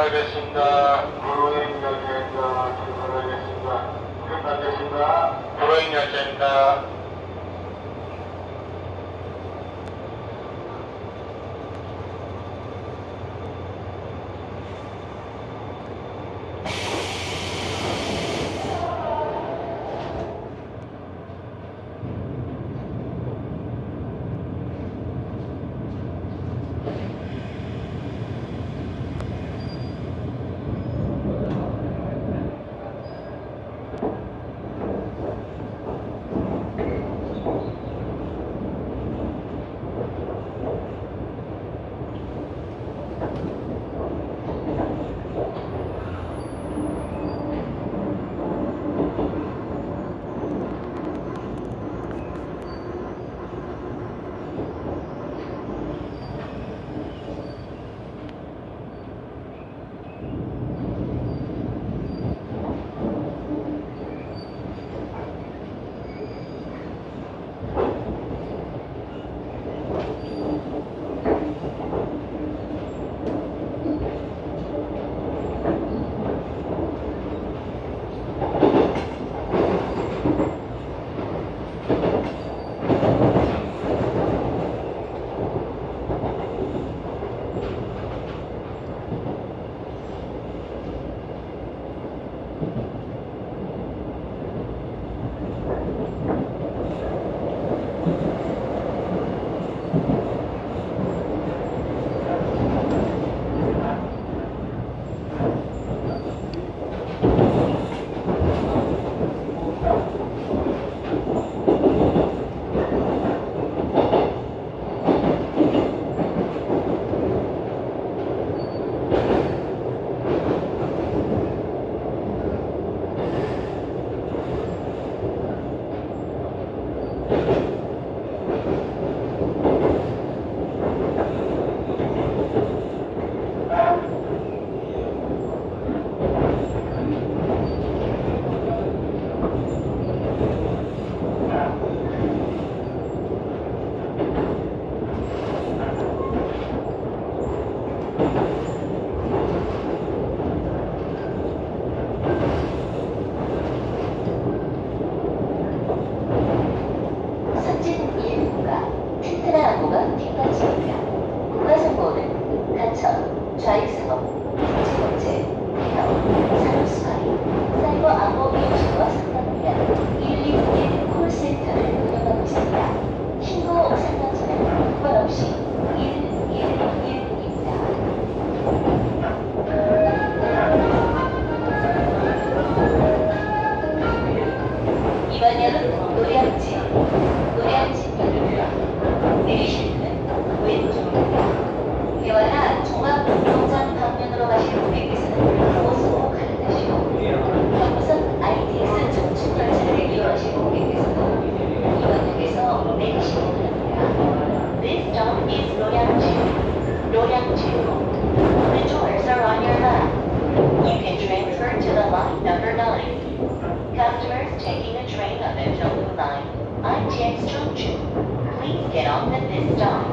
출발하겠습니다. 무로행 열차입니다. 출발하겠습니다. 출발하겠습니다. 무로행 열차입니다. Number 9. Customers taking a train of the Tobu Line, ITX Chongju, please get off at this stop.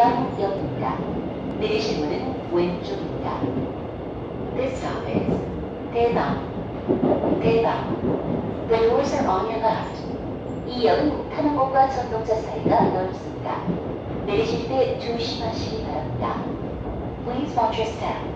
대방역입니다. 내리실 문은 왼쪽입니다. This stop is 대방, 대방. The doors are on your left. 이 역은 타는 곳과 전동차 사이가 넓습니다. 내리실 때 조심하시기 바랍니다. Please watch your step.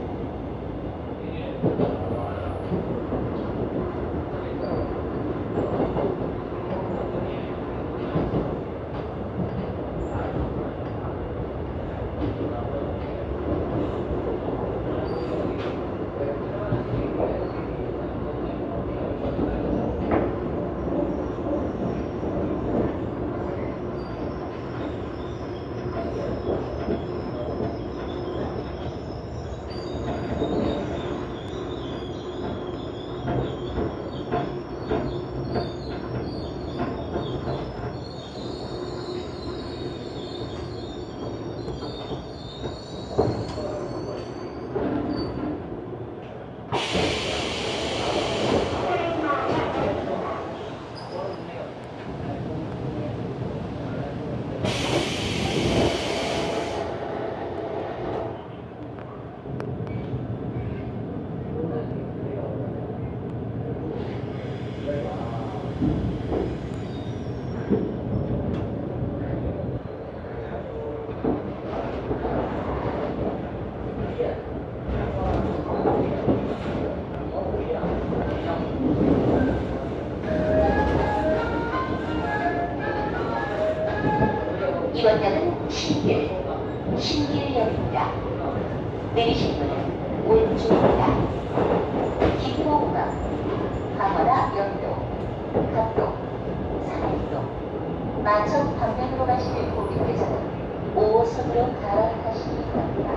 상해동, 만천 방면으로 가실 고객께서는 5호선으로 갈아타시기 바랍니다.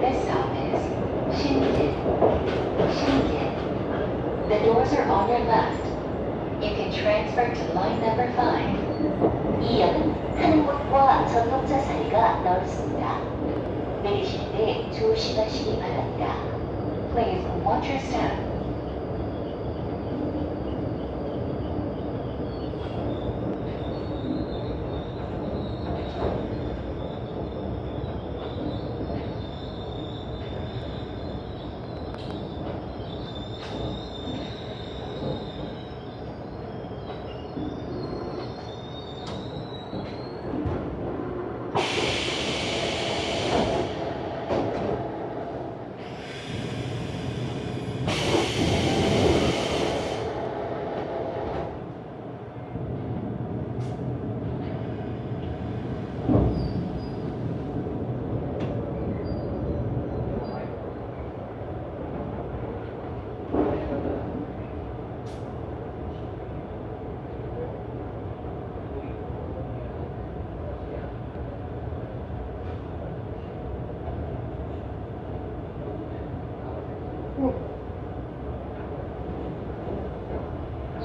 This stop is 신길, 신길. The doors are on your left. You can transfer to line number 5. 이 역은 타는 곳과 전동차 사이가 넓습니다. 내리실 때 조심하시기 바랍니다. Please watch your step.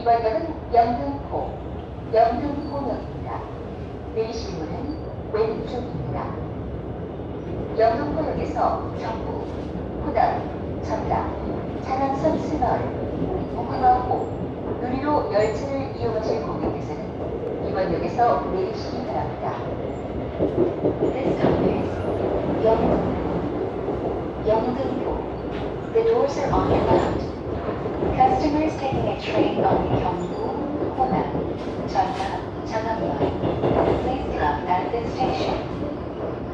이번 역은 영등포, 영등포역입니다. 내리실 문은 왼쪽입니다. 영등포역에서 정부, 호남, 전남, 장안선 스마을, 무궁화호, 누리로 열차를 이용하실 고객께서는 이번 역에서 내리시기 바랍니다. This 영등포, 영등포. The doors are on your left. Customers taking a train on Gyeongbu, Honam, Cheongnam, Changangyeon, please stop at this station.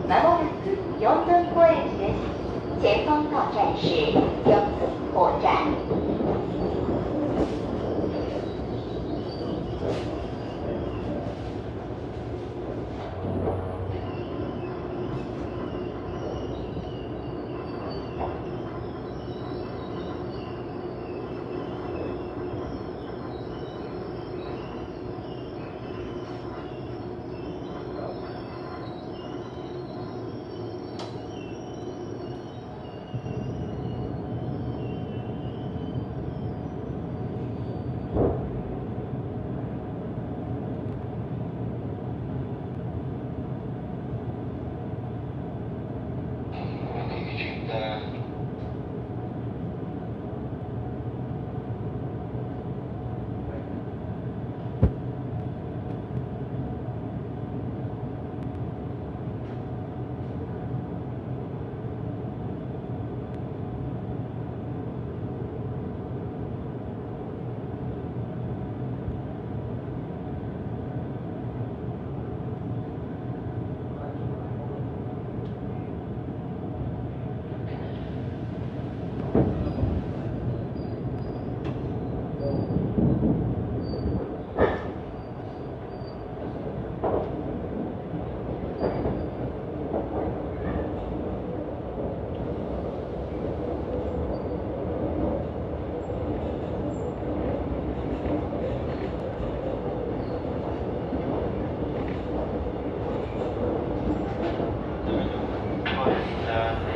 まもなく四分歩駅です。前方到站是四分火站。 on. Uh,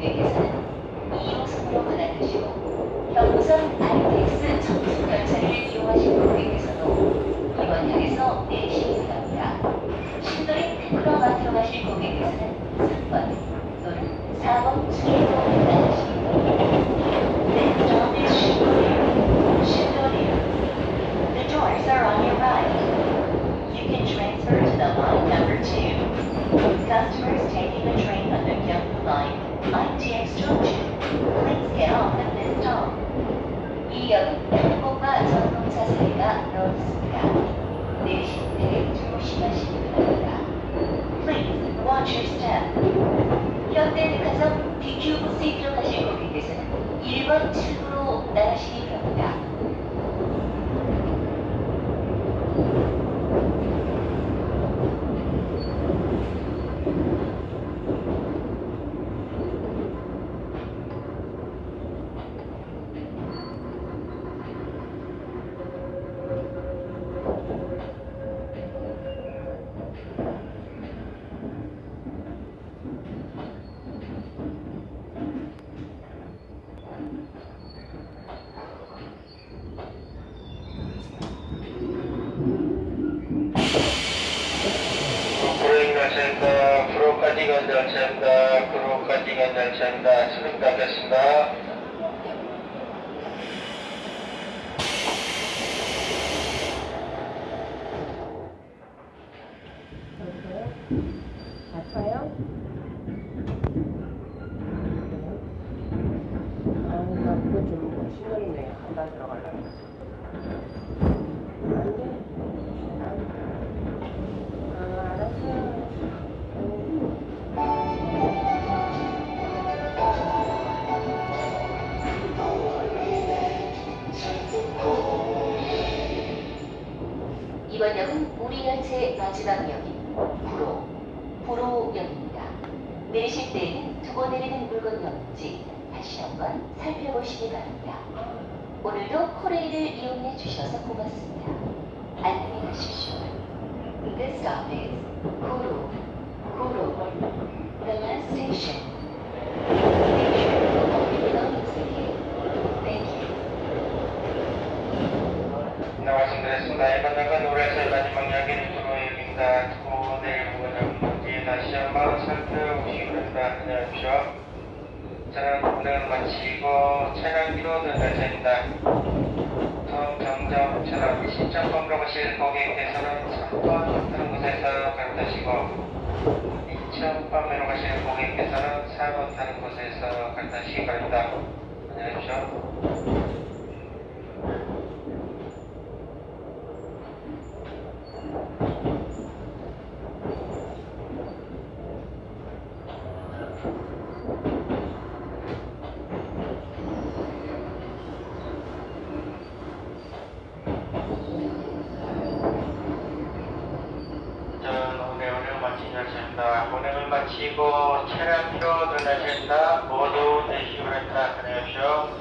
방면으로 가실 고객께서는 2호선으로 갈아타시고 경부선 RTX 청순 열차를 이용하실 고객께서도 이번 역에서 내리시기 바랍니다. 신도림 테크노마트로 가실 고객께서는 3번 또는 4번 출구로 갈아타시기 바랍니다. This stop is Shindoria. Shindoria. The doors are on your right. You can transfer to the line number two. Customers taking the train on the Gyeongbu line, ITX Junction, please get off at this stop. 이 역은 항공과 전동차 사이가 넓습니다. 내리실 때 조심하시기 바랍니다. Please watch your step. 현대 백화점 BQ 부스에 가실 고객께서는 1번 출구로 나가시기 바랍니다. 브레이크 열차입니다. 구로까지 간 열차입니다. 구로까지 간 열차입니다. 수능 닫겠습니다. 아파요? 아, 나 그거 좀 신경이네. 간다 들어가려 내리실 때에는 두고 내리는 물건이 없는지 다시 한번 살펴보시기 바랍니다. 오늘도 코레일을 이용해 주셔서 고맙습니다. 안녕히 가십시오. This stop is Guru, Guru, the last station. 말씀드렸습니다. 이번 역은 우리 열차의 마지막 역인 구로역입니다. 두고 내릴 부분은 뭔지 다시 한번 살펴보시기 바랍니다. 안녕하십시오. 저는 운행을 마치고 차량 뒤로 든 열차입니다. 다음 정점처럼 신청번으로 가실 고객께서는 3번 타는 곳에서 갈아타시고 2천0번으로 가실 고객께서는 4번 타는 곳에서 갈아타시기 바랍니다. 안녕히 계십시오. 자, 운행을 마치고 차량표 들어가신다. 모두 내시고 했다. 안녕하십시오.